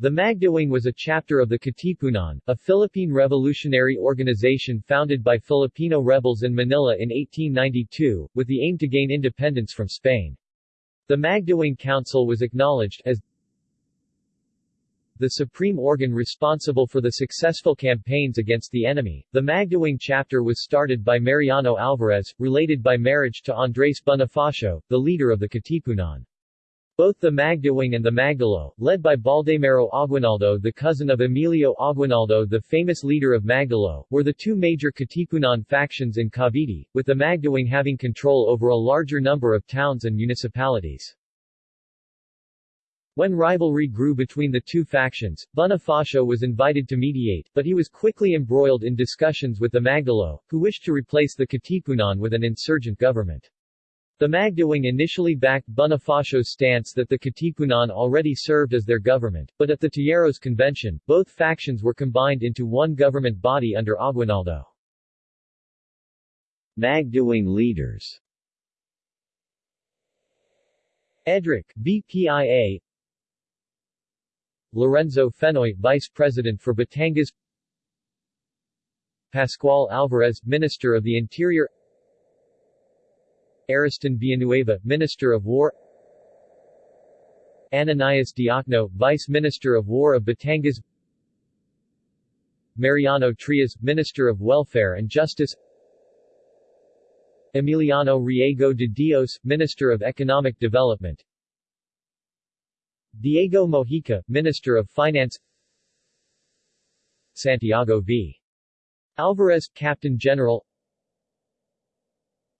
The Magdiwang was a chapter of the Katipunan, a Philippine revolutionary organization founded by Filipino rebels in Manila in 1892, with the aim to gain independence from Spain. The Magdiwang Council was acknowledged as the supreme organ responsible for the successful campaigns against the enemy. The Magdiwang chapter was started by Mariano Alvarez, related by marriage to Andres Bonifacio, the leader of the Katipunan. Both the Magdiwang and the Magdalo, led by Baldomero Aguinaldo the cousin of Emilio Aguinaldo the famous leader of Magdalo, were the two major Katipunan factions in Cavite, with the Magdiwang having control over a larger number of towns and municipalities. When rivalry grew between the two factions, Bonifacio was invited to mediate, but he was quickly embroiled in discussions with the Magdalo, who wished to replace the Katipunan with an insurgent government. The Magdiwang initially backed Bonifacio's stance that the Katipunan already served as their government, but at the Tejeros Convention, both factions were combined into one government body under Aguinaldo. Magdiwang leaders. Edric BPIA Lorenzo Fenoy Vice President for Batangas. Pascual Alvarez Minister of the Interior Ariston Villanueva, Minister of War. Ananias Diokno, Vice Minister of War of Batangas. Mariano Trias, Minister of Welfare and Justice. Emiliano Riego de Dios, Minister of Economic Development. Diego Mojica, Minister of Finance. Santiago V. Alvarez, Captain General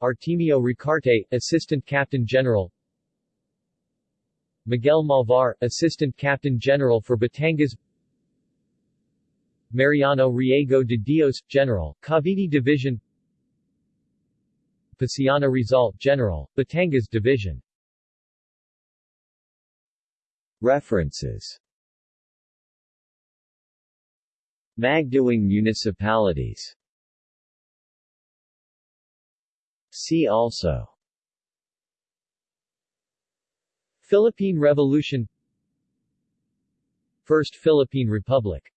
Artemio Ricarte, Assistant Captain General. Miguel Malvar, Assistant Captain General for Batangas. Mariano Riego de Dios, General, Cavite Division. Paciano Rizal, General, Batangas Division. References. Magdiwang municipalities See also. Philippine Revolution First Philippine Republic